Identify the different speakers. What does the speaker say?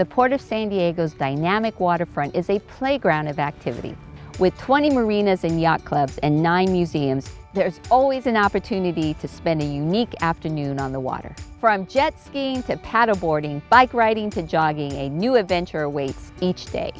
Speaker 1: The Port of San Diego's dynamic waterfront is a playground of activity. With 20 marinas and yacht clubs and nine museums, there's always an opportunity to spend a unique afternoon on the water. From jet skiing to paddleboarding, bike riding to jogging, a new adventure awaits each day.